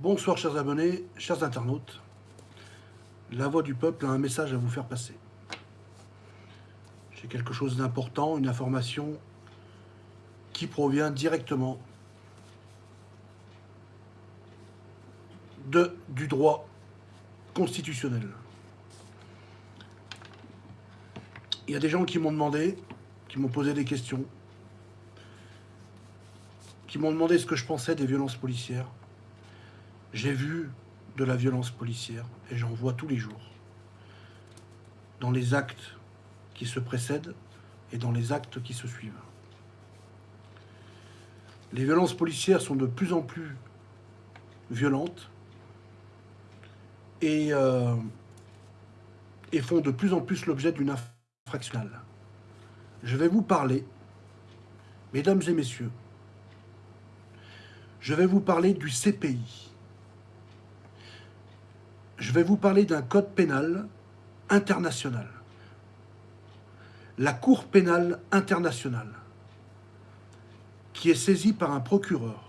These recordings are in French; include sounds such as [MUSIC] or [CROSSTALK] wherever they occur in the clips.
Bonsoir chers abonnés, chers internautes. La voix du peuple a un message à vous faire passer. J'ai quelque chose d'important, une information qui provient directement du droit constitutionnel. Il y a des gens qui m'ont demandé, qui m'ont posé des questions, qui m'ont demandé ce que je pensais des violences policières. J'ai vu de la violence policière et j'en vois tous les jours. Dans les actes qui se précèdent et dans les actes qui se suivent. Les violences policières sont de plus en plus violentes et, euh, et font de plus en plus l'objet d'une infraction. Je vais vous parler, mesdames et messieurs, je vais vous parler du CPI je vais vous parler d'un code pénal international. La Cour pénale internationale, qui est saisie par un procureur,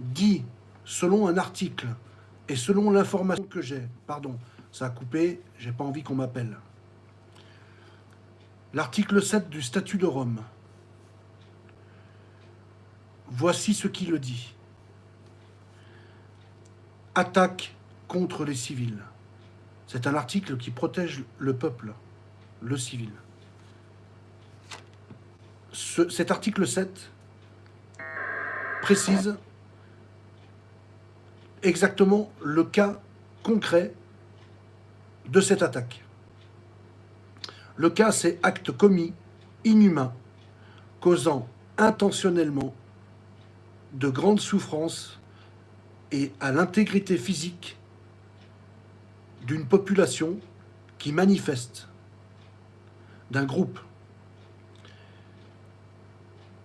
dit, selon un article et selon l'information que j'ai, pardon, ça a coupé, j'ai pas envie qu'on m'appelle, l'article 7 du statut de Rome, voici ce qui le dit attaque contre les civils. C'est un article qui protège le peuple, le civil. cet article 7 précise exactement le cas concret de cette attaque. Le cas, c'est acte commis, inhumain, causant intentionnellement de grandes souffrances et à l'intégrité physique d'une population qui manifeste, d'un groupe.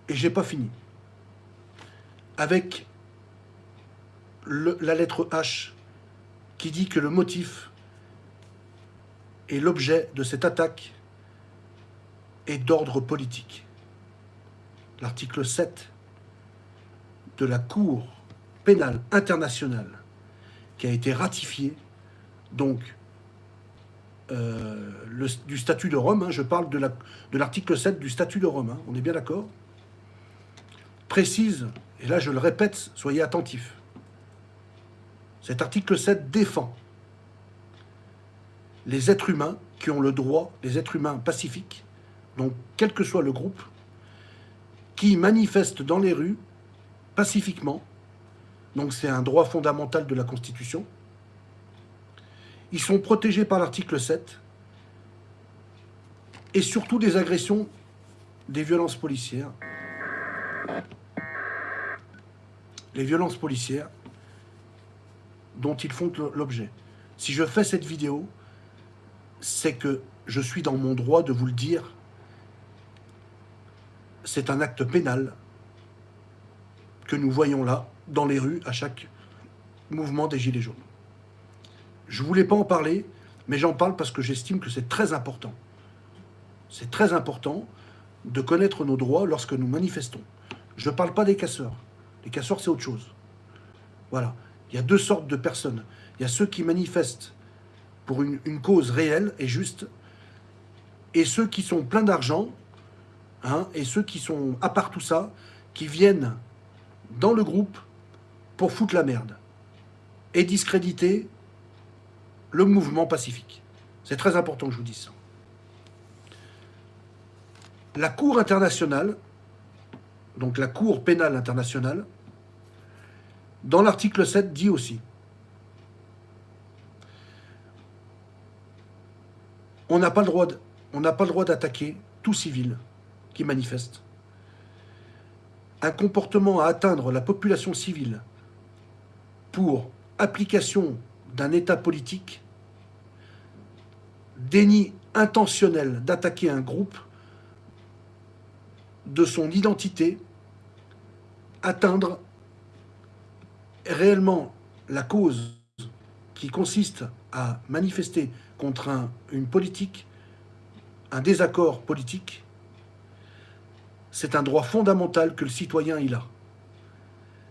Et j'ai pas fini. Avec la lettre H qui dit que le motif et l'objet de cette attaque est d'ordre politique. L'article 7 de la Cour pénal international qui a été ratifié, donc euh, du statut de Rome, hein, je parle de l'article 7 du statut de Rome, hein, on est bien d'accord, précise, et là je le répète, soyez attentifs, cet article 7 défend les êtres humains qui ont le droit, les êtres humains pacifiques, donc quel que soit le groupe, qui manifestent dans les rues pacifiquement donc c'est un droit fondamental de la Constitution. Ils sont protégés par l'article 7 et surtout des agressions, des violences policières. Les violences policières dont ils font l'objet. Si je fais cette vidéo, c'est que je suis dans mon droit de vous le dire. C'est un acte pénal que nous voyons là, dans les rues, à chaque mouvement des Gilets jaunes. Je ne voulais pas en parler, mais j'en parle parce que j'estime que c'est très important. C'est très important de connaître nos droits lorsque nous manifestons. Je ne parle pas des casseurs. Les casseurs, c'est autre chose. Voilà. Il y a deux sortes de personnes. Il y a ceux qui manifestent pour une, cause réelle et juste, et ceux qui sont pleins d'argent, hein, et ceux qui sont, à part tout ça, qui viennent dans le groupe pour foutre la merde et discréditer le mouvement pacifique. C'est très important que je vous dise ça. La Cour internationale, donc la Cour pénale internationale, dans l'article 7 dit aussi on n'a pas le droit d'attaquer tout civil qui manifeste un comportement à atteindre la population civile pour application d'un État politique, déni intentionnel d'attaquer un groupe de son identité, atteindre réellement la cause qui consiste à manifester contre une politique, un désaccord politique, c'est un droit fondamental que le citoyen a.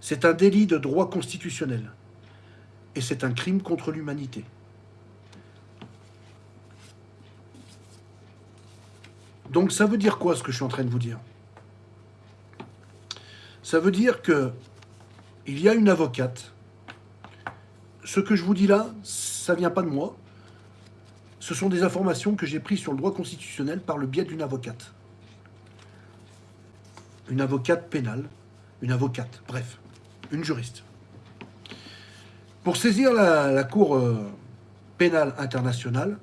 C'est un délit de droit constitutionnel. Et c'est un crime contre l'humanité. Donc ça veut dire quoi ce que je suis en train de vous dire? Ça veut dire que il y a une avocate. Ce que je vous dis là, ça vient pas de moi. Ce sont des informations que j'ai prises sur le droit constitutionnel par le biais d'une avocate. Une avocate pénale, une avocate, bref, une juriste. Pour saisir la, Cour euh, pénale internationale,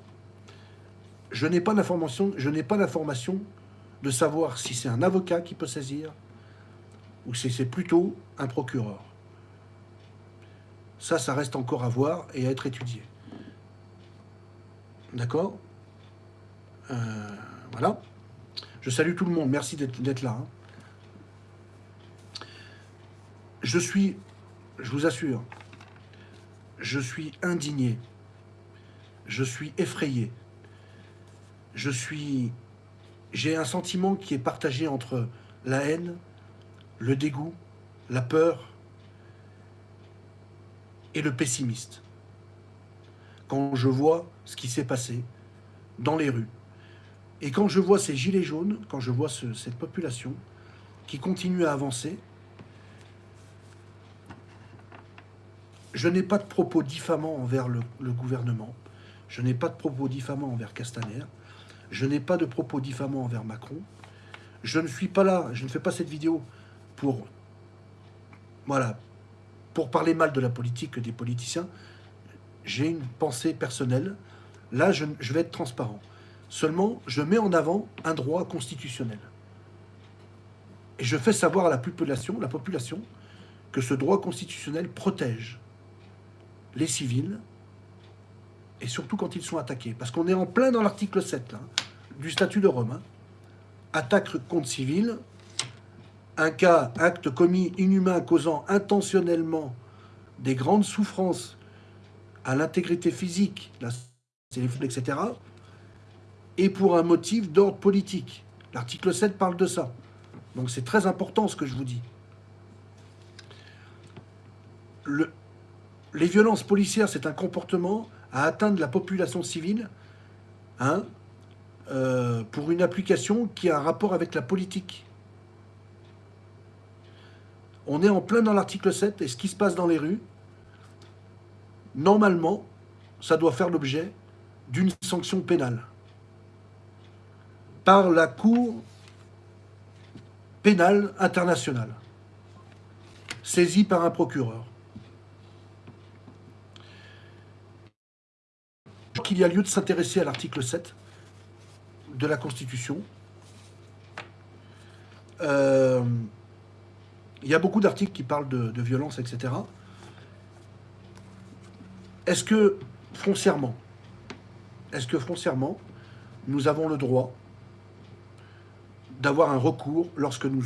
je n'ai pas d'information, je n'ai pas d'information de savoir si c'est un avocat qui peut saisir ou si c'est plutôt un procureur. Ça, ça reste encore à voir et à être étudié. D'accord? Euh, Voilà. Je salue tout le monde. Merci d'être là. Hein. Je suis, je vous assure, je suis indigné. Je suis effrayé. Je suis... J'ai un sentiment qui est partagé entre la haine, le dégoût, la peur et le pessimiste. Quand je vois ce qui s'est passé dans les rues, et quand je vois ces gilets jaunes, quand je vois cette population qui continue à avancer, je n'ai pas de propos diffamants envers le, gouvernement, je n'ai pas de propos diffamants envers Castaner, je n'ai pas de propos diffamants envers Macron, je ne suis pas là, je ne fais pas cette vidéo pour, voilà, pour parler mal de la politique des politiciens, j'ai une pensée personnelle. Là, je, je, vais être transparent. Seulement, je mets en avant un droit constitutionnel. Et je fais savoir à la population, la population que ce droit constitutionnel protège les civils, et surtout quand ils sont attaqués. Parce qu'on est en plein dans l'article 7 du statut de Rome. Hein. Attaque contre civils, un cas, acte commis inhumain causant intentionnellement des grandes souffrances à l'intégrité physique, etc., et pour un motif d'ordre politique. L'article 7 parle de ça. Donc c'est très important ce que je vous dis. Les violences policières, c'est un comportement à atteindre la population civile hein, euh, pour une application qui a un rapport avec la politique. On est en plein dans l'article 7 et ce qui se passe dans les rues, normalement, ça doit faire l'objet d'une sanction pénale par la Cour pénale internationale, saisie par un procureur. Qu'il y a lieu de s'intéresser à l'article 7 de la Constitution. Euh, il y a beaucoup d'articles qui parlent de, violence, etc. Est-ce que, foncièrement, est-ce que foncièrement, nous avons le droit d'avoir un recours lorsque nous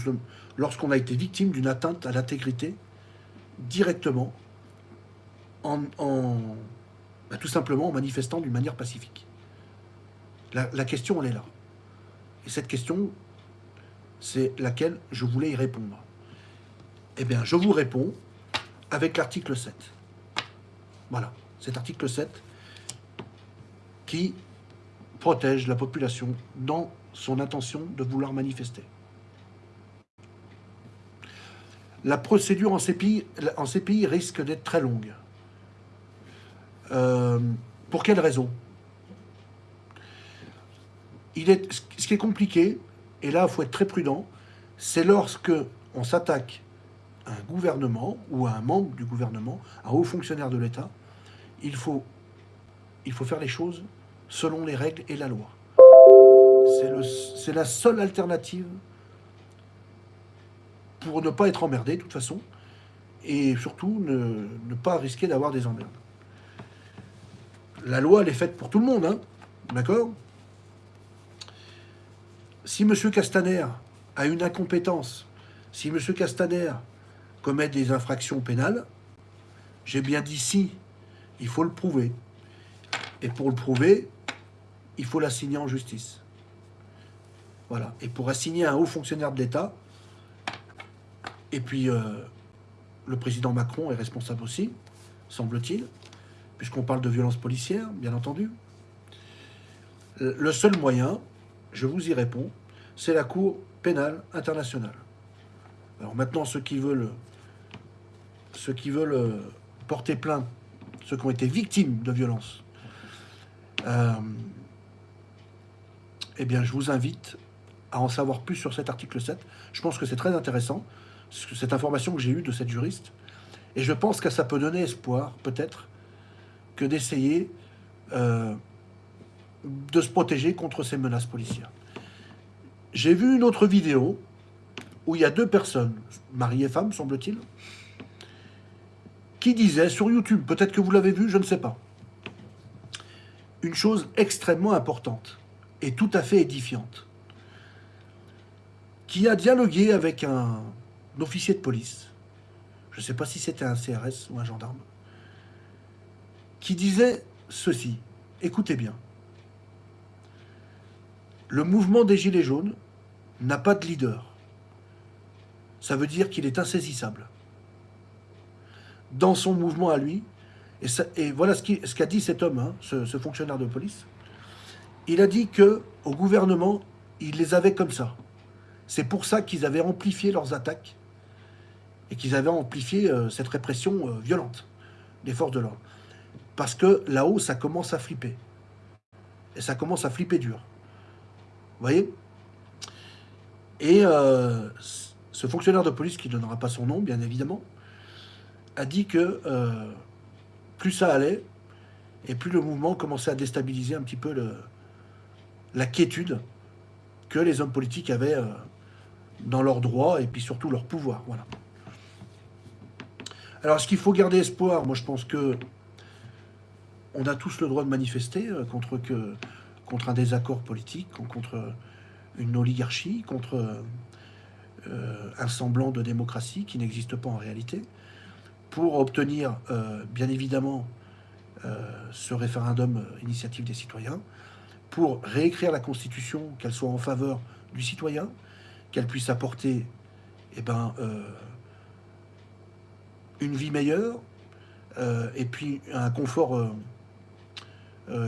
lorsqu'on a été victime d'une atteinte à l'intégrité directement en, bah, tout simplement en manifestant d'une manière pacifique. La, question, elle est là. Et cette question, c'est laquelle je voulais y répondre. Eh bien, je vous réponds avec l'article 7. Voilà, cet article 7 qui protège la population dans son intention de vouloir manifester. La procédure en CPI, en CPI risque d'être très longue. Euh, pour quelle raison? Il est, Ce qui est compliqué, et là, il faut être très prudent, c'est lorsque on s'attaque à un gouvernement ou à un membre du gouvernement, à un haut fonctionnaire de l'État, il faut, il faut faire les choses selon les règles et la loi. C'est la seule alternative pour ne pas être emmerdé, de toute façon, et surtout ne, ne pas risquer d'avoir des emmerdes la loi, elle est faite pour tout le monde, hein d'accord? Si M. Castaner a une incompétence, si M. Castaner commet des infractions pénales, j'ai bien dit si, il faut le prouver. Et pour le prouver, il faut l'assigner en justice. Voilà. Et pour assigner un haut fonctionnaire de l'État, et puis, euh, le président Macron est responsable aussi, semble-t-il, puisqu'on parle de violence policière, bien entendu. Le seul moyen, je vous y réponds, c'est la Cour pénale internationale. Alors maintenant, ceux qui veulent, ceux qui veulent euh, porter plainte, ceux qui ont été victimes de violences, euh, eh bien, je vous invite à en savoir plus sur cet article 7. Je pense que c'est très intéressant, cette information que j'ai eue de cette juriste. Et je pense que ça peut donner espoir, peut-être, que d'essayer euh, de se protéger contre ces menaces policières. J'ai vu une autre vidéo où il y a deux personnes, mari et femme, semble-t-il, qui disaient sur YouTube, peut-être que vous l'avez vu, je ne sais pas, une chose extrêmement importante et tout à fait édifiante, qui a dialogué avec un, officier de police, je ne sais pas si c'était un CRS ou un gendarme, qui disait ceci, écoutez bien, le mouvement des Gilets jaunes n'a pas de leader. Ça veut dire qu'il est insaisissable. Dans son mouvement à lui, et, voilà ce qu'a dit cet homme, hein, ce, fonctionnaire de police, il a dit que au gouvernement, il les avait comme ça. C'est pour ça qu'ils avaient amplifié leurs attaques et qu'ils avaient amplifié euh, cette répression euh, violente des forces de l'ordre. Parce que là-haut, ça commence à flipper. Et ça commence à flipper dur. Vous voyez? Et euh, ce fonctionnaire de police, qui ne donnera pas son nom, bien évidemment, a dit que plus ça allait, et plus le mouvement commençait à déstabiliser un petit peu la quiétude que les hommes politiques avaient dans leurs droits et puis surtout leur pouvoir. Voilà. Alors, est-ce qu'il faut garder espoir? Moi, je pense que on a tous le droit de manifester euh, contre, contre un désaccord politique, contre une oligarchie, contre euh, un semblant de démocratie qui n'existe pas en réalité, pour obtenir, euh, bien évidemment, ce référendum initiative des citoyens, pour réécrire la Constitution, qu'elle soit en faveur du citoyen, qu'elle puisse apporter eh ben, une vie meilleure, et puis un confort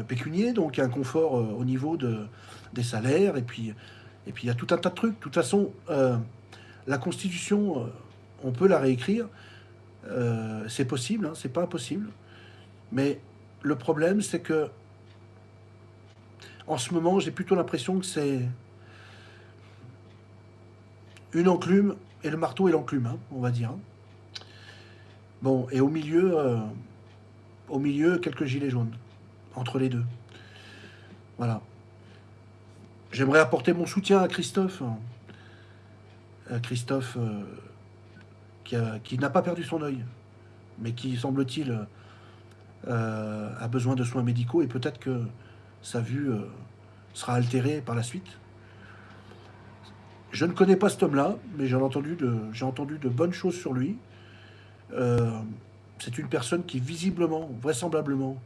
pécunier, donc un confort au niveau de, des salaires, et puis, et puis il y a tout un tas de trucs. De toute façon, la Constitution, on peut la réécrire, c'est possible, hein, c'est pas impossible, mais le problème, c'est que en ce moment, j'ai plutôt l'impression que c'est une enclume et le marteau et l'enclume, hein, on va dire. Hein. Bon, et au milieu, euh, au milieu, quelques gilets jaunes, entre les deux. Voilà. J'aimerais apporter mon soutien à Christophe. À Christophe, euh, qui n'a pas perdu son œil, mais qui, semble-t-il, euh, a besoin de soins médicaux et peut-être que sa vue sera altérée par la suite. Je ne connais pas cet homme-là, mais j'ai entendu, entendu de bonnes choses sur lui. Euh, c'est une personne qui visiblement, vraisemblablement,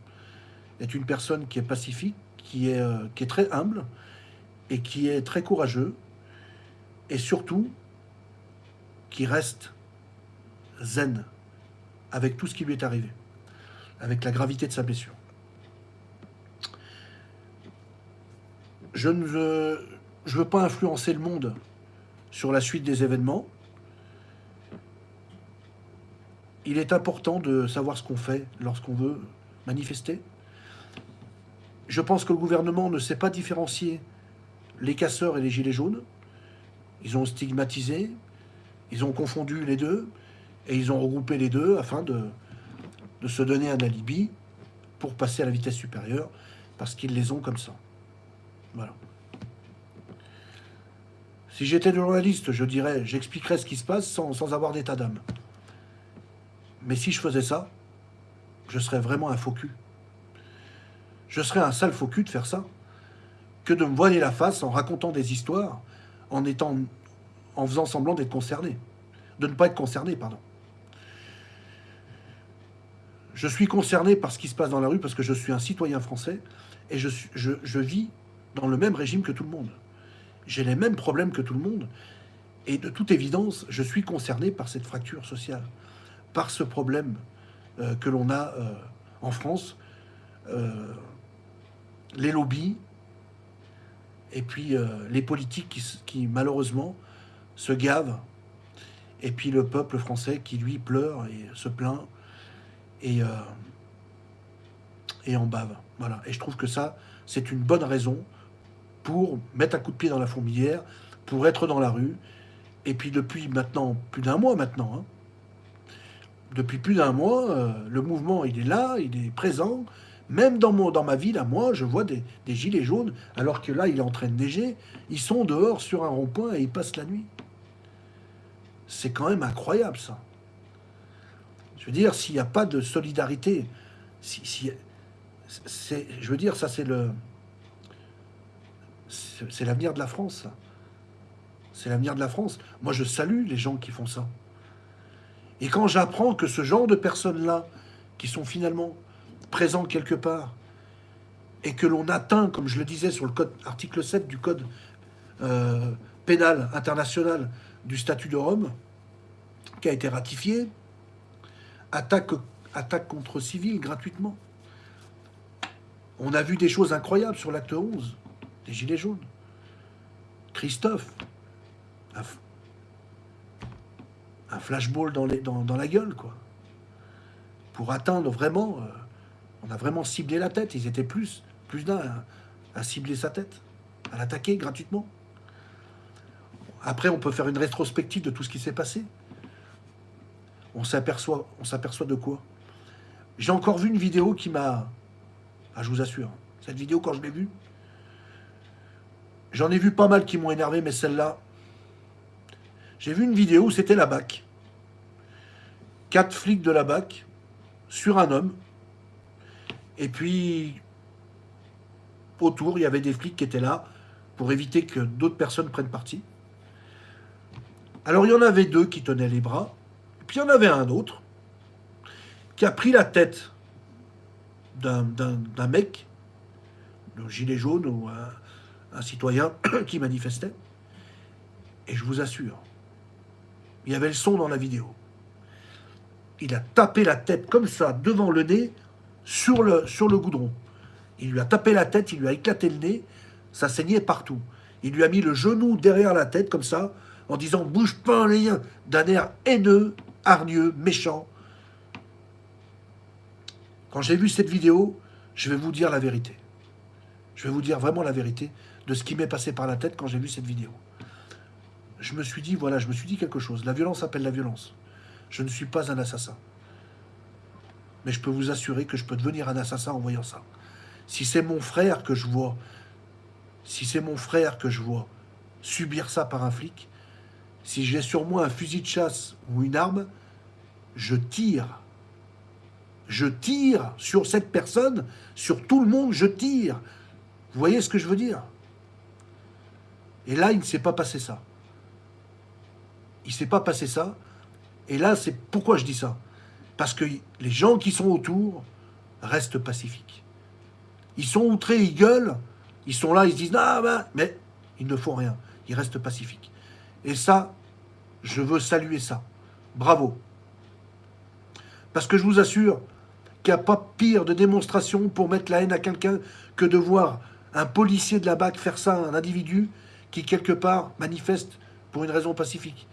est une personne qui est pacifique, qui est, euh, qui est très humble et qui est très courageux et surtout qui reste zen avec tout ce qui lui est arrivé, avec la gravité de sa blessure. Je ne veux, je veux pas influencer le monde sur la suite des événements. il est important de savoir ce qu'on fait lorsqu'on veut manifester. Je pense que le gouvernement ne sait pas différencier les casseurs et les gilets jaunes. Ils ont stigmatisé, ils ont confondu les deux, et ils ont regroupé les deux afin de, se donner un alibi pour passer à la vitesse supérieure, parce qu'ils les ont comme ça. Voilà. Si j'étais journaliste, je dirais, j'expliquerais ce qui se passe sans, sans avoir d'état d'âme. Mais si je faisais ça, je serais vraiment un faux. Je serais un sale faux cul de faire ça, que de me voiler la face en racontant des histoires, en étant, en faisant semblant d'être concerné, de ne pas être concerné, pardon. Je suis concerné par ce qui se passe dans la rue parce que je suis un citoyen français et je, je, je vis dans le même régime que tout le monde. J'ai les mêmes problèmes que tout le monde et de toute évidence, je suis concerné par cette fracture sociale par ce problème euh, que l'on a euh, en France, euh, les lobbies, et puis les politiques qui, malheureusement se gavent, et puis le peuple français qui lui pleure et se plaint et, et en bave. Voilà. Et je trouve que ça, c'est une bonne raison pour mettre un coup de pied dans la fourmilière, pour être dans la rue. Et puis depuis maintenant, plus d'un mois maintenant, hein, depuis plus d'un mois, euh, le mouvement, il est là, il est présent. Même dans, mon, dans ma ville, à moi, je vois des, gilets jaunes, alors que là, il est en train de neiger. Ils sont dehors sur un rond-point et ils passent la nuit. C'est quand même incroyable, ça. Je veux dire, s'il n'y a pas de solidarité, si, si je veux dire, ça, c'est le... C'est l'avenir de la France, C'est l'avenir de la France. Moi, je salue les gens qui font ça. Et quand j'apprends que ce genre de personnes-là, qui sont finalement présents quelque part, et que l'on atteint, comme je le disais sur le code article 7 du code euh, pénal international du statut de Rome, qui a été ratifié, attaque, attaque contre civils gratuitement. On a vu des choses incroyables sur l'acte 11, des Gilets jaunes. Christophe, un flashball dans, les, dans, la gueule, quoi. Pour atteindre vraiment... Euh, on a vraiment ciblé la tête. Ils étaient plus, plus d'un à, cibler sa tête, à l'attaquer gratuitement. Après, on peut faire une rétrospective de tout ce qui s'est passé. On s'aperçoit, on s'aperçoit de quoi? J'ai encore vu une vidéo qui m'a... Ah, je vous assure, cette vidéo, quand je l'ai vue, j'en ai vu pas mal qui m'ont énervé, mais celle-là, j'ai vu une vidéo où c'était la BAC. Quatre flics de la BAC sur un homme. Et puis, autour, il y avait des flics qui étaient là pour éviter que d'autres personnes prennent parti. Alors, il y en avait deux qui tenaient les bras. Puis, il y en avait un autre qui a pris la tête d'un mec, d'un gilet jaune ou un citoyen [COUGHS] qui manifestait. Et je vous assure, il y avait le son dans la vidéo. Il a tapé la tête comme ça, devant le nez, sur le, sur le goudron. Il lui a tapé la tête, il lui a éclaté le nez, ça saignait partout. Il lui a mis le genou derrière la tête, comme ça, en disant « bouge pas un lien !» d'un air haineux, hargneux, méchant. Quand j'ai vu cette vidéo, je vais vous dire la vérité. Je vais vous dire vraiment la vérité de ce qui m'est passé par la tête quand j'ai vu cette vidéo je me suis dit, voilà, je me suis dit quelque chose. La violence appelle la violence. Je ne suis pas un assassin. Mais je peux vous assurer que je peux devenir un assassin en voyant ça. Si c'est mon frère que je vois, si c'est mon frère que je vois subir ça par un flic, si j'ai sur moi un fusil de chasse ou une arme, je tire. Je tire sur cette personne, sur tout le monde, je tire. Vous voyez ce que je veux dire? Et là, il ne s'est pas passé ça. Il ne s'est pas passé ça. Et là, c'est pourquoi je dis ça. Parce que les gens qui sont autour restent pacifiques. Ils sont outrés, ils gueulent, ils sont là, ils se disent ah ben, mais ils ne font rien. Ils restent pacifiques. Et ça, je veux saluer ça. Bravo. Parce que je vous assure qu'il n'y a pas pire de démonstration pour mettre la haine à quelqu'un que de voir un policier de la BAC faire ça à un individu qui, quelque part, manifeste pour une raison pacifique.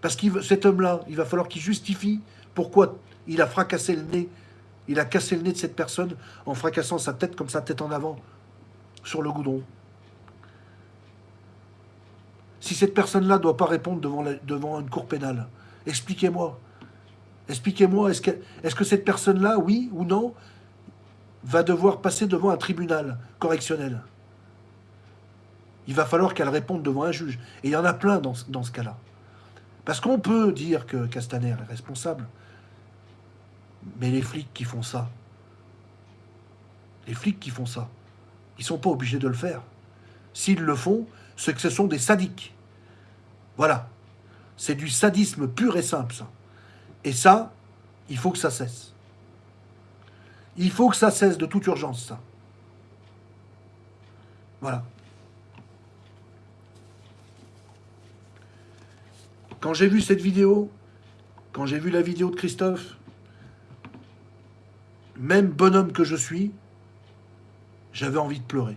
Parce que cet homme-là, il va falloir qu'il justifie pourquoi il a fracassé le nez. Il a cassé le nez de cette personne en fracassant sa tête comme sa tête en avant sur le goudron. Si cette personne-là ne doit pas répondre devant, une cour pénale, expliquez-moi. Expliquez-moi, est-ce que, cette personne-là, oui ou non, va devoir passer devant un tribunal correctionnel? Il va falloir qu'elle réponde devant un juge. Et il y en a plein dans ce cas-là. Parce qu'on peut dire que Castaner est responsable, mais les flics qui font ça, les flics qui font ça, ils sont pas obligés de le faire. S'ils le font, c'est que ce sont des sadiques. Voilà. C'est du sadisme pur et simple, ça. Et ça, il faut que ça cesse. Il faut que ça cesse de toute urgence, ça. Voilà. Quand j'ai vu cette vidéo, quand j'ai vu la vidéo de Christophe, même bonhomme que je suis, j'avais envie de pleurer.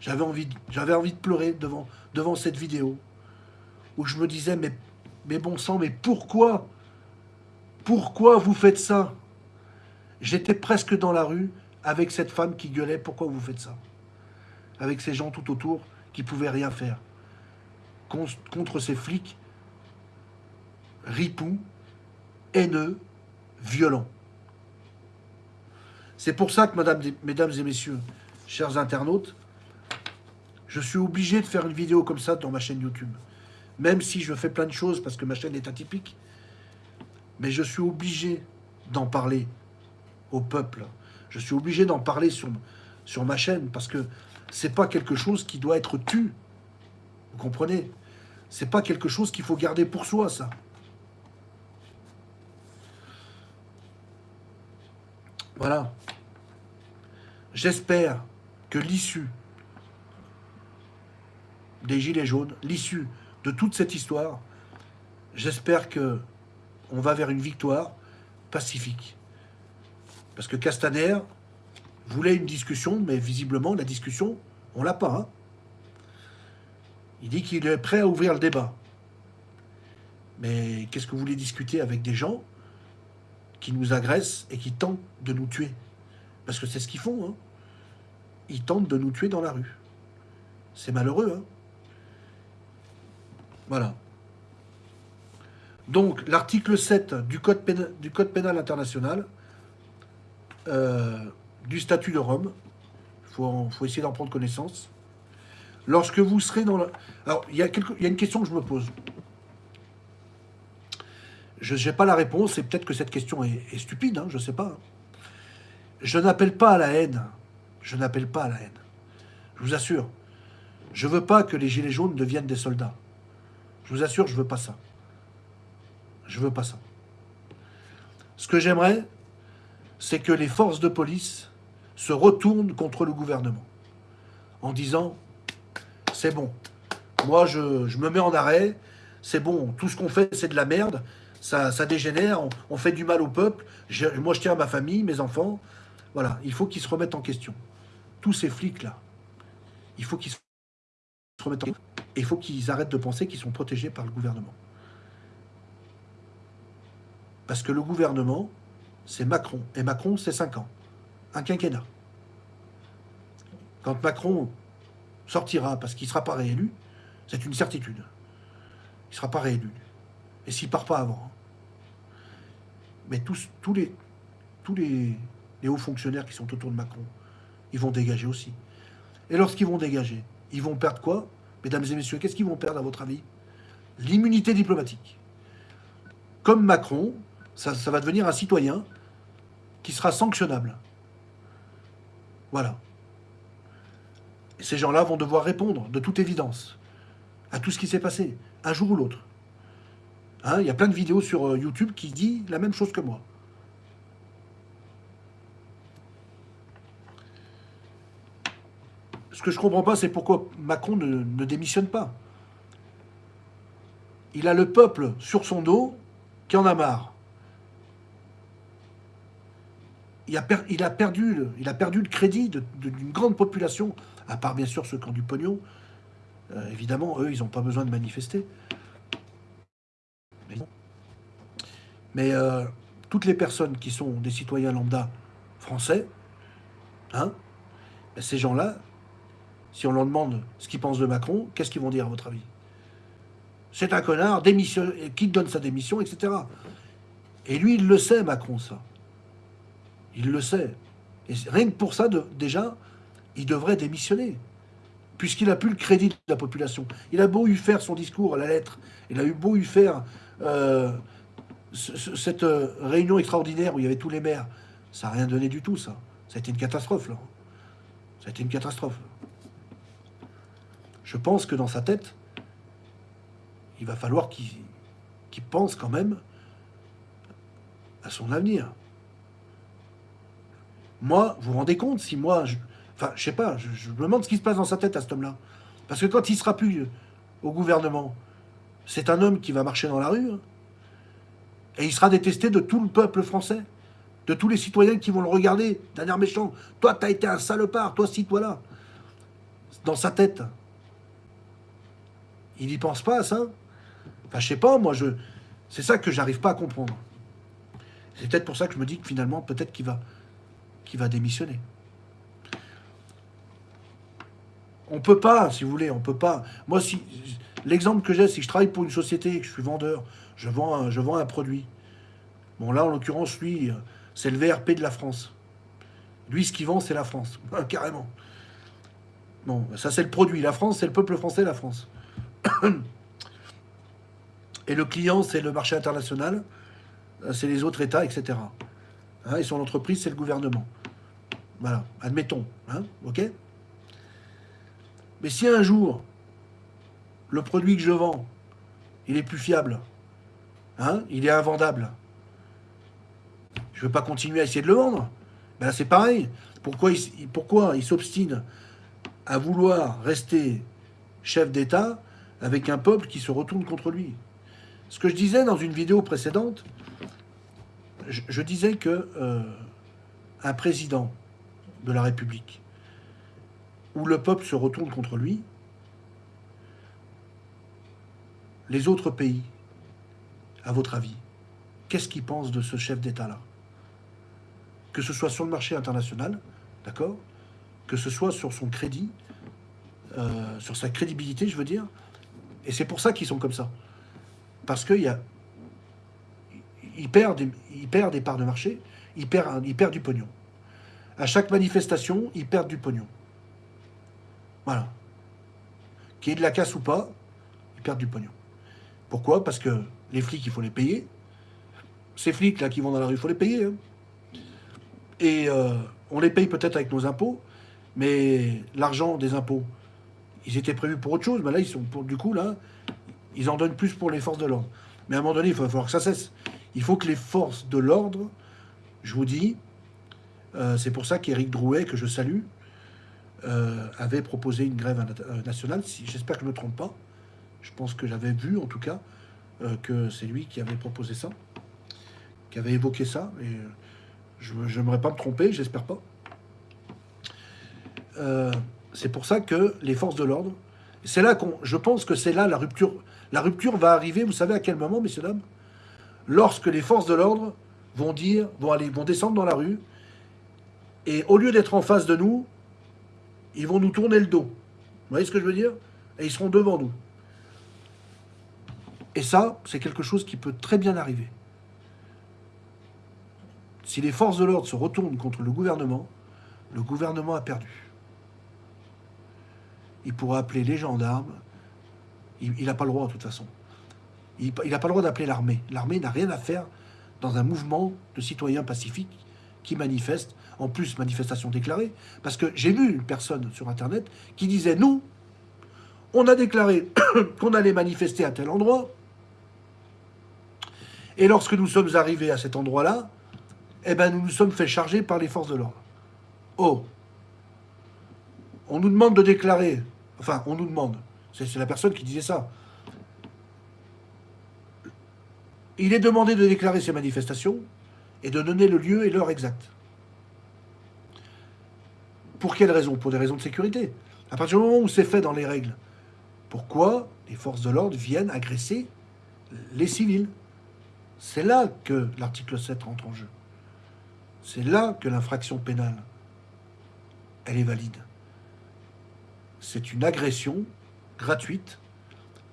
J'avais envie, de pleurer devant, cette vidéo, où je me disais, mais, mais bon sang, mais pourquoi Pourquoi vous faites ça? J'étais presque dans la rue avec cette femme qui gueulait, pourquoi vous faites ça? Avec ces gens tout autour qui pouvaient rien faire. Contre ces flics ripoux, haineux, violents. C'est pour ça que, mesdames et messieurs, chers internautes, je suis obligé de faire une vidéo comme ça dans ma chaîne YouTube. Même si je fais plein de choses parce que ma chaîne est atypique, mais je suis obligé d'en parler au peuple. Je suis obligé d'en parler sur, sur ma chaîne parce que c'est pas quelque chose qui doit être tu. Vous comprenez? C'est pas quelque chose qu'il faut garder pour soi, ça. Voilà. J'espère que l'issue des Gilets jaunes, l'issue de toute cette histoire, j'espère que on va vers une victoire pacifique. Parce que Castaner voulait une discussion, mais visiblement, la discussion, on l'a pas. Hein. Il dit qu'il est prêt à ouvrir le débat. Mais qu'est-ce que vous voulez discuter avec des gens qui nous agressent et qui tentent de nous tuer? Parce que c'est ce qu'ils font. Hein. Ils tentent de nous tuer dans la rue. C'est malheureux. Hein. voilà. Donc, l'article 7 du code, pénal, du code pénal international euh, du statut de Rome. Il faut, essayer d'en prendre connaissance. Lorsque vous serez dans la... Alors, il y, a une question que je me pose. Je n'ai pas la réponse, et peut-être que cette question est, stupide, hein, je ne sais pas. Je n'appelle pas à la haine. Je n'appelle pas à la haine. Je vous assure. Je ne veux pas que les gilets jaunes deviennent des soldats. Je vous assure, je ne veux pas ça. Je ne veux pas ça. Ce que j'aimerais, c'est que les forces de police se retournent contre le gouvernement en disant « c'est bon, moi je, me mets en arrêt, c'est bon, tout ce qu'on fait c'est de la merde, ça, ça dégénère, on, fait du mal au peuple, moi je tiens à ma famille, mes enfants, voilà, il faut qu'ils se remettent en question. Tous ces flics-là, il faut qu'ils se remettent en question, et il faut qu'ils arrêtent de penser qu'ils sont protégés par le gouvernement. Parce que le gouvernement, c'est Macron. Et Macron, c'est 5 ans. Un quinquennat. Quand Macron sortira, parce qu'il ne sera pas réélu, c'est une certitude. Il ne sera pas réélu. Et s'il ne part pas avant. Hein. Mais tous, tous, les, tous les, les hauts fonctionnaires qui sont autour de Macron, ils vont dégager aussi. Et lorsqu'ils vont dégager, ils vont perdre quoi? Mesdames et messieurs, qu'est-ce qu'ils vont perdre à votre avis? L'immunité diplomatique. Comme Macron, ça, va devenir un citoyen qui sera sanctionnable. Voilà. Ces gens-là vont devoir répondre, de toute évidence, à tout ce qui s'est passé, un jour ou l'autre. Hein, il y a plein de vidéos sur euh, YouTube qui disent la même chose que moi. Ce que je ne comprends pas, c'est pourquoi Macron ne démissionne pas. Il a le peuple sur son dos qui en a marre. il a, perdu le, crédit d'une grande population, à part bien sûr ceux qui ont du pognon. Euh, évidemment, eux, ils n'ont pas besoin de manifester. Mais, euh, toutes les personnes qui sont des citoyens lambda français, hein, ben, ces gens-là, si on leur demande ce qu'ils pensent de Macron, qu'est-ce qu'ils vont dire à votre avis? C'est un connard, démission, qui donne sa démission, etc. Et lui, il le sait, Macron, ça. Il le sait. Et rien que pour ça, déjà, il devrait démissionner. Puisqu'il n'a plus le crédit de la population. Il a beau eu faire son discours à la lettre, il a eu beau eu faire euh, cette euh, réunion extraordinaire où il y avait tous les maires. Ça n'a rien donné du tout, ça. Ça a été une catastrophe, là. Ça a été une catastrophe. Je pense que dans sa tête, il va falloir qu'il pense quand même à son avenir. Moi, vous vous rendez compte, si moi, je, enfin, je sais pas, je, me demande ce qui se passe dans sa tête à cet homme-là. Parce que quand il sera plus au gouvernement, c'est un homme qui va marcher dans la rue. Hein. Et il sera détesté de tout le peuple français, de tous les citoyens qui vont le regarder d'un air méchant. Toi, t'as été un salopard, toi ci, toi là. Dans sa tête. Il n'y pense pas à ça. Enfin, je sais pas, moi, je... c'est ça que j'arrive pas à comprendre. C'est peut-être pour ça que je me dis que finalement, peut-être qu'il va, va démissionner. On peut pas, si vous voulez, on peut pas. Moi, si l'exemple que j'ai, que je travaille pour une société, que je suis vendeur, je vends je vends un produit. Bon, là, en l'occurrence, lui, c'est le VRP de la France. Lui, ce qu'il vend, c'est la France, [LAUGHS] carrément. Bon, ça, c'est le produit. La France, c'est le peuple français, la France. [COUGHS] Et le client, c'est le marché international, c'est les autres États, etc. Hein, et son entreprise, c'est le gouvernement. Voilà, admettons. Hein, ok Mais si un jour, le produit que je vends, il est plus fiable, hein, il est invendable, je ne veux pas continuer à essayer de le vendre. Ben c'est pareil. Pourquoi il, pourquoi il s'obstine à vouloir rester chef d'État avec un peuple qui se retourne contre lui Ce que je disais dans une vidéo précédente, je, disais que euh, un président de la République, où le peuple se retourne contre lui, les autres pays, à votre avis, qu'est-ce qu'ils pensent de ce chef d'État-là? Que ce soit sur le marché international, d'accord? Que ce soit sur son crédit, euh, sur sa crédibilité, je veux dire. Et c'est pour ça qu'ils sont comme ça. Parce qu'il y a... Il perd, des, perd des parts de marché, il perd, il perd du pognon. À chaque manifestation, ils perdent du pognon. Voilà. Qu'il y ait de la casse ou pas, ils perdent du pognon. Pourquoi? Parce que les flics, il faut les payer. Ces flics-là qui vont dans la rue, il faut les payer. Hein. Et euh, on les paye peut-être avec nos impôts, mais l'argent des impôts, ils étaient prévus pour autre chose, mais là, ils sont pour, du coup, là, ils en donnent plus pour les forces de l'ordre. Mais à un moment donné, il va falloir que ça cesse. Il faut que les forces de l'ordre, je vous dis, euh, c'est pour ça qu'Éric Drouet, que je salue, euh, avait proposé une grève euh, nationale. J'espère que je ne me trompe pas. Je pense que j'avais vu, en tout cas, que c'est lui qui avait proposé ça, qui avait évoqué ça. Et je n'aimerais pas me tromper, j'espère pas. C'est pour ça que les forces de l'ordre, c'est là qu'on, je pense que c'est là la rupture. La rupture va arriver, vous savez à quel moment, messieurs dames? Lorsque les forces de l'ordre vont dire, vont aller, vont descendre dans la rue et au lieu d'être en face de nous, ils vont nous tourner le dos. Vous voyez ce que je veux dire? Et ils seront devant nous. Et ça, c'est quelque chose qui peut très bien arriver. Si les forces de l'ordre se retournent contre le gouvernement, le gouvernement a perdu. Il pourra appeler les gendarmes. Il n'a pas le droit, de toute façon. Il n'a pas le droit d'appeler l'armée. L'armée n'a rien à faire dans un mouvement de citoyens pacifiques qui manifestent en plus manifestation déclarée, parce que j'ai vu une personne sur Internet qui disait, nous, on a déclaré [COUGHS] qu'on allait manifester à tel endroit, et lorsque nous sommes arrivés à cet endroit-là, eh ben, nous nous sommes fait charger par les forces de l'ordre. Oh On nous demande de déclarer, enfin, on nous demande, c'est la personne qui disait ça. Il est demandé de déclarer ces manifestations et de donner le lieu et l'heure exacte. Pour quelles raisons Pour des raisons de sécurité. À partir du moment où c'est fait dans les règles, pourquoi les forces de l'ordre viennent agresser les civils? C'est là que l'article 7 rentre en jeu. C'est là que l'infraction pénale, elle est valide. C'est une agression gratuite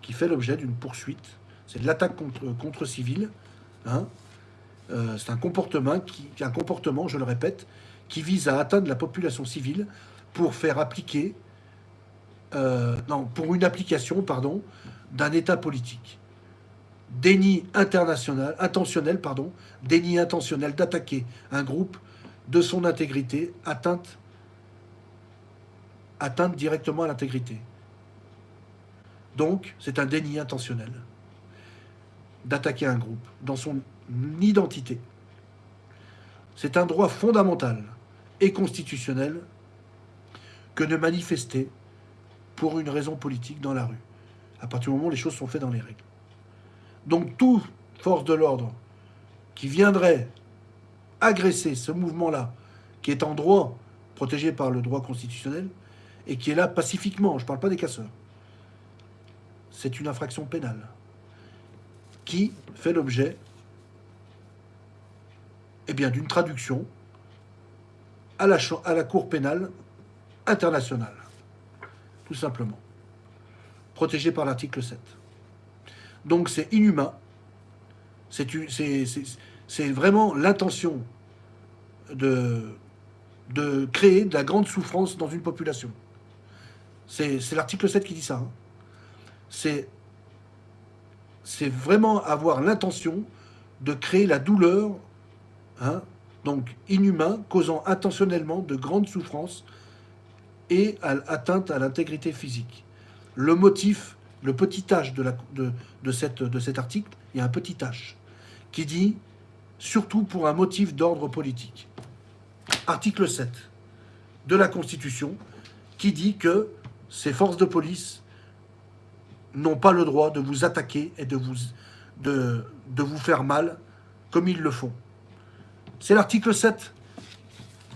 qui fait l'objet d'une poursuite. C'est de l'attaque contre, contre. Hein euh, c'est un comportement, qui, je le répète, qui vise à atteindre la population civile pour faire appliquer, euh, non, pour une application, pardon, d'un État politique. Déni international, intentionnel, pardon, déni intentionnel d'attaquer un groupe de son intégrité, atteinte, atteinte directement à l'intégrité. Donc, c'est un déni intentionnel d'attaquer un groupe dans son identité. C'est un droit fondamental et constitutionnel que de manifester pour une raison politique dans la rue, à partir du moment où les choses sont faites dans les règles. Donc toute force de l'ordre qui viendrait agresser ce mouvement-là, qui est en droit, protégé par le droit constitutionnel, et qui est là pacifiquement, je ne parle pas des casseurs, c'est une infraction pénale qui fait l'objet eh d'une traduction à la, à la Cour pénale internationale, tout simplement, protégée par l'article 7. Donc c'est inhumain, c'est vraiment l'intention de, de créer de la grande souffrance dans une population. C'est l'article 7 qui dit ça. Hein. C'est vraiment avoir l'intention de créer la douleur, hein, donc inhumain, causant intentionnellement de grandes souffrances et atteinte à l'intégrité physique. Le motif, le petit H de, de cet article, il y a un petit H qui dit « surtout pour un motif d'ordre politique ». Article 7 de la Constitution qui dit que ces forces de police n'ont pas le droit de vous attaquer et de vous, faire mal comme ils le font. C'est l'article 7.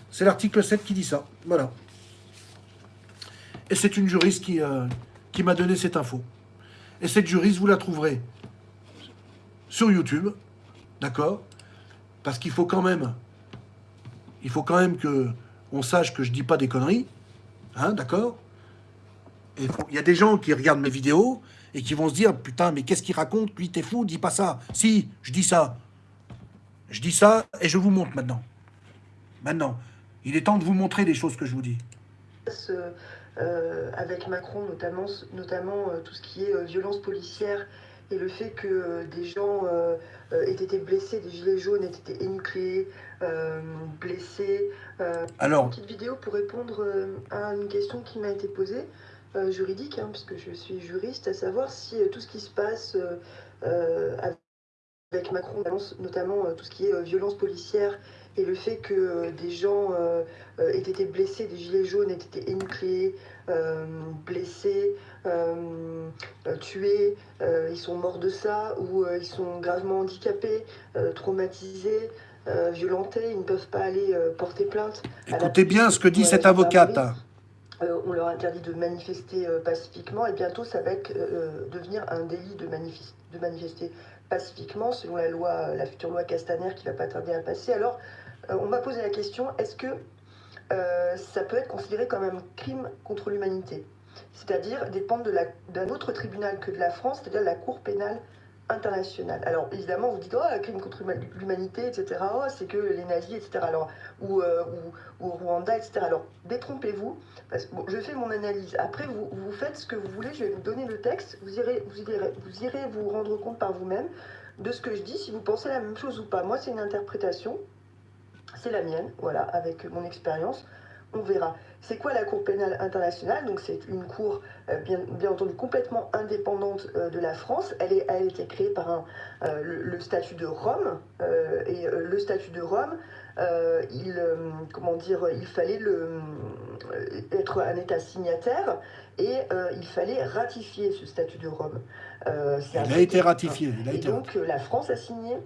C'est l'article 7 qui dit ça. Voilà. Et c'est une juriste qui, euh, qui m'a donné cette info. Et cette juriste, vous la trouverez sur YouTube, d'accord? Parce qu'il faut quand même, il faut quand même que on sache que je dis pas des conneries, hein, d'accord? Il y a des gens qui regardent mes vidéos et qui vont se dire, putain, mais qu'est-ce qu'il raconte? Lui, t'es fou, dis pas ça. Si, je dis ça. Je dis ça et je vous montre maintenant. Maintenant. Il est temps de vous montrer les choses que je vous dis. Euh, avec Macron, notamment, notamment euh, tout ce qui est euh, violence policière et le fait que des gens aient été blessés, des gilets jaunes aient été énucléés, blessés. Alors, une petite vidéo pour répondre à une question qui m'a été posée. Juridique, hein, puisque je suis juriste, à savoir si tout ce qui se passe avec Macron, notamment tout ce qui est violence policière et le fait que euh, des gens euh, euh, aient été blessés, des gilets jaunes aient été énucléés, blessés, tués, ils sont morts de ça, ou ils sont gravement handicapés, traumatisés, violentés, ils ne peuvent pas aller porter plainte. Écoutez bien ce que dit cette avocate. On leur interdit de manifester pacifiquement et bientôt ça va devenir un délit de, manifester pacifiquement selon la loi, la future loi Castaner qui va pas tarder à passer. Alors euh, on m'a posé la question, est-ce que euh, ça peut être considéré comme un crime contre l'humanité? C'est-à-dire dépendre d'un autre tribunal que de la France, c'est-à-dire la Cour pénale Alors évidemment, vous dites, oh, crime contre l'humanité, etc., oh, c'est que les nazis, etc., alors, ou, euh, ou, Rwanda, etc. Alors, détrompez-vous, je fais mon analyse. Après, vous, vous faites ce que vous voulez, je vais vous donner le texte, vous irez vous, irez, vous, irez vous rendre compte par vous-même de ce que je dis, si vous pensez la même chose ou pas. Moi, c'est une interprétation, c'est la mienne, voilà, avec mon expérience. On verra. C'est quoi la Cour pénale internationale? Donc c'est une cour, euh, bien, bien, entendu, complètement indépendante euh, de la France. Elle, est, elle a été créée par un, euh, le, statut de Rome. et le statut de Rome, il, comment dire, il fallait le, être un État signataire et il fallait ratifier ce statut de Rome. il a été ratifié. et donc la France a signé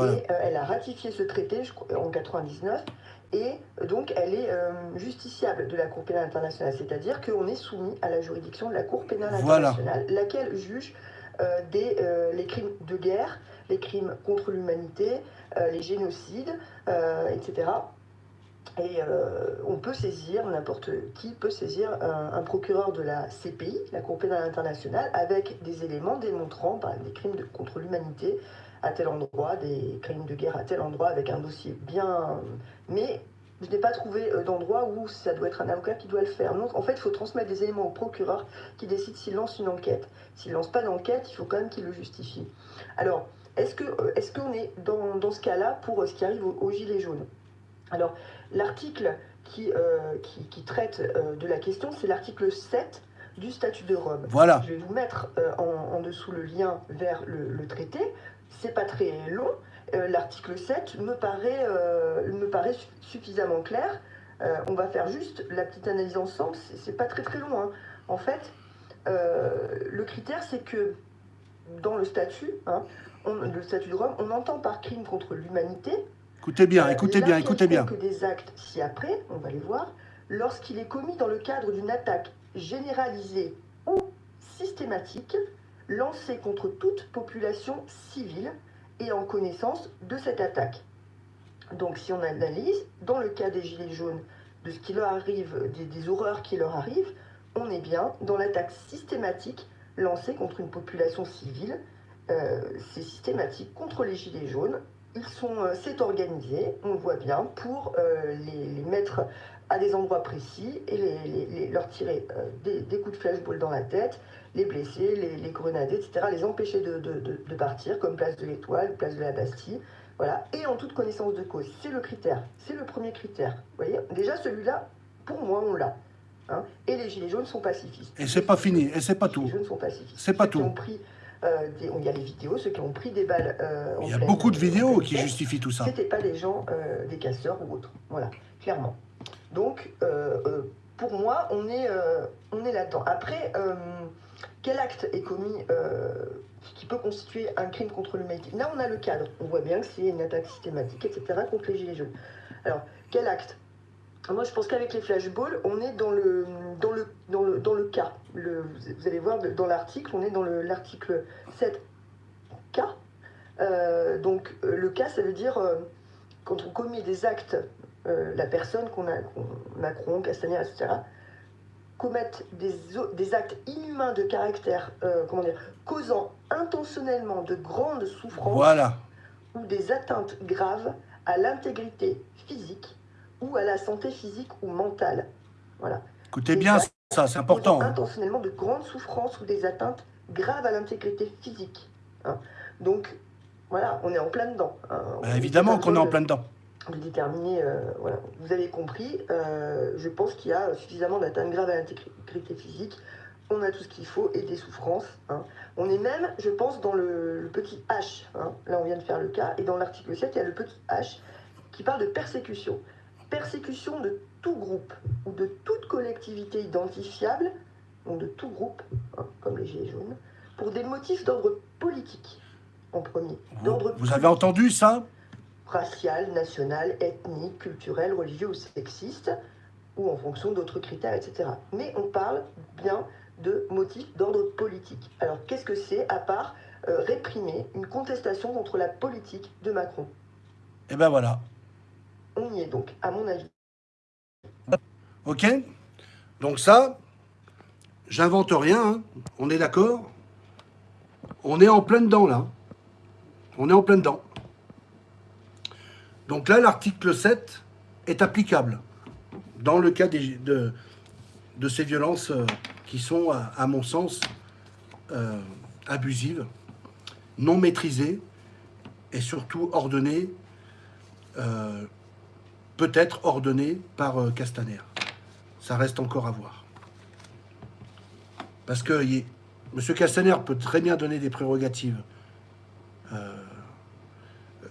et elle a ratifié ce traité je, en 99 et donc elle est euh, justiciable de la Cour pénale internationale, c'est-à-dire qu'on est soumis à la juridiction de la Cour pénale internationale, laquelle juge euh, des, euh, les crimes de guerre, les crimes contre l'humanité, les génocides, etc. Et on peut saisir, n'importe qui peut saisir un, un, procureur de la CPI, la Cour pénale internationale, avec des éléments démontrant par des crimes de, contre l'humanité, à tel endroit, des crimes de guerre à tel endroit, avec un dossier bien... Mais je n'ai pas trouvé euh, d'endroit où ça doit être un avocat qui doit le faire. Donc, en fait, il faut transmettre des éléments au procureur qui décide s'il lance une enquête. S'il lance pas d'enquête, il faut quand même qu'il le justifie. Alors, est-ce qu'on euh, est, qu'on est dans, dans ce cas-là pour euh, ce qui arrive aux, Gilets jaunes Alors, l'article qui, qui, traite de la question, c'est l'article 7 du statut de Rome. Voilà. Je vais vous mettre en, dessous le lien vers le, le traité c'est pas très long. Euh, l'article 7 me paraît, euh, me paraît suffisamment clair. Euh, on va faire juste la petite analyse ensemble, c'est pas très très long. Hein. En fait, le critère c'est que dans le statut, hein, le statut de Rome, on entend par crime contre l'humanité. Écoutez bien, écoutez bien, écoutez bien. que des actes ci-après, on va les voir, lorsqu'il est commis dans le cadre d'une attaque généralisée ou systématique lancée contre toute population civile et en connaissance de cette attaque. Donc si on analyse, dans le cas des Gilets jaunes, de ce qui leur arrive, des, horreurs qui leur arrivent, on est bien dans l'attaque systématique lancée contre une population civile. Euh, c'est systématique contre les Gilets jaunes. Ils sont, euh, c'est organisé, on voit bien, pour euh, les, mettre à des endroits précis et les, leur tirer des, coups de flashball dans la tête, les blesser, les, grenader, etc., les empêcher de, de partir, comme place de l'Étoile, place de la Bastille. Voilà, et en toute connaissance de cause. C'est le critère, c'est le premier critère. Vous voyez, déjà celui-là, pour moi, on l'a. Hein. Et les gilets jaunes sont pacifistes. Et c'est pas fini, et c'est pas tout. Les gilets jaunes sont pacifistes. C'est pas tout. Pris, euh, il y a les vidéos, ceux qui ont pris des balles. Euh, il y a beaucoup de vidéos qui justifient tout ça. C'était pas des gens, euh, des casseurs ou autres. Voilà, clairement. Donc, pour moi, on est, on est là-dedans. Après, quel acte est commis qui peut constituer un crime contre l'humanité? Là, on a le cadre. On voit bien que c'est une attaque systématique, etc., contre les Gilets jaunes. Alors, quel acte? Moi, je pense qu'avec les flashballs, on est dans le, dans le, dans le, dans le cas. Vous allez voir, dans l'article, on est dans l'article 7K. Euh, donc, euh, le cas, ça veut dire euh, quand on commet des actes, la personne qu'on a, Macron, Castaner, etc., commettent des, des, actes inhumains de caractère, comment dire, causant intentionnellement de grandes souffrances ou des atteintes graves à l'intégrité physique ou à la santé physique ou mentale. Voilà. Écoutez bien ça, c'est important. Hein. Intentionnellement de grandes souffrances ou des atteintes graves à l'intégrité physique. Hein. Donc, voilà, on est en plein dedans. Hein. Bah, évidemment qu'on est en plein dedans. De déterminer, euh, voilà. Vous avez compris, euh, je pense qu'il y a suffisamment d'atteintes graves à l'intégrité physique on a tout ce qu'il faut et des souffrances. Hein. On est même, je pense, dans le, petit H. Hein. Là, on vient de faire le cas. Et dans l'article 7, il y a le petit H qui parle de persécution. Persécution de tout groupe ou de toute collectivité identifiable, donc de tout groupe, hein, comme les Gilets jaunes, pour des motifs d'ordre politique, en premier. Vous, avez entendu ça? Racial, national, ethnique, culturel, religieux ou sexiste, ou en fonction d'autres critères, etc. Mais on parle bien de motifs d'ordre politique. Alors qu'est-ce que c'est à part euh, réprimer une contestation contre la politique de Macron? Et eh ben voilà. On y est donc, à mon avis. Ok Donc ça, j'invente rien, hein. on est d'accord? On est en plein dedans là. On est en plein dedans. Donc là, l'article 7 est applicable dans le cas de, de ces violences euh, qui sont, à, mon sens, euh, abusives, non maîtrisées et surtout ordonnées, euh, peut-être ordonnées par Castaner. Ça reste encore à voir. Parce que M. Castaner peut très bien donner des prérogatives.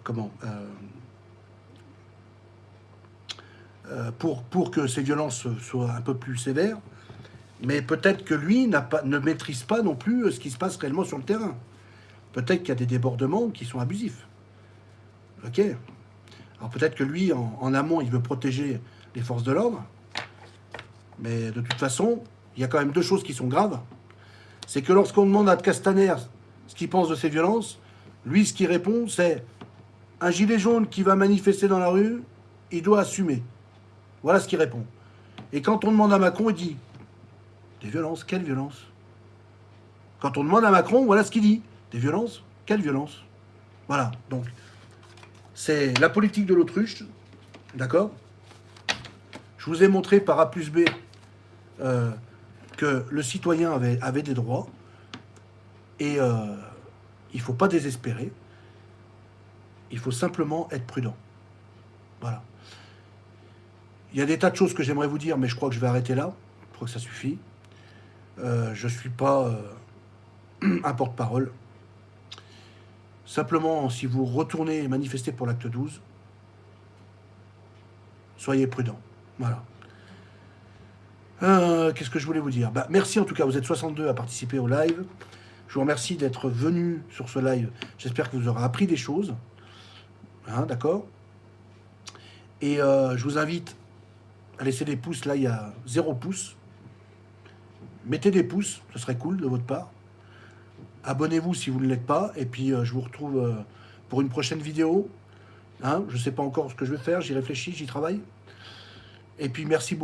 comment pour, pour que ces violences soient un peu plus sévères, mais peut-être que lui ne maîtrise pas non plus euh, ce qui se passe réellement sur le terrain. Peut-être qu'il y a des débordements qui sont abusifs. Ok Alors peut-être que lui, en, amont, il veut protéger les forces de l'ordre. Mais de toute façon, il y a quand même deux choses qui sont graves. C'est que lorsqu'on demande à Castaner ce qu'il pense de ces violences, lui, ce qu'il répond, c'est un gilet jaune qui va manifester dans la rue, il doit assumer. Voilà ce qu'il répond. Et quand on demande à Macron, il dit des violences Quelle violence? Quand on demande à Macron, voilà ce qu'il dit. Des violences Quelle violence? Voilà, donc, c'est la politique de l'autruche, d'accord? Je vous ai montré par A plus B euh, que le citoyen avait, des droits, et euh, il ne faut pas désespérer, il faut simplement être prudent. Voilà. Il y a des tas de choses que j'aimerais vous dire, mais je crois que je vais arrêter là. Je crois que ça suffit. Euh, je ne suis pas euh, [CLEARS THROAT] un porte-parole. Simplement, si vous retournez et manifestez pour l'acte 12, soyez prudents. Voilà. Euh, qu'est-ce que je voulais vous dire? Bah, Merci en tout cas, vous êtes 62 à participer au live. Je vous remercie d'être venu sur ce live. J'espère que vous aurez appris des choses. Hein, D'accord? Et je vous invite à laisser des pouces. Là, il y a zéro pouce. Mettez des pouces, ce serait cool de votre part. Abonnez-vous si vous ne l'êtes pas. Et puis, euh, je vous retrouve euh, pour une prochaine vidéo. Hein, je ne sais pas encore ce que je vais faire. J'y réfléchis, j'y travaille. Et puis, merci beaucoup.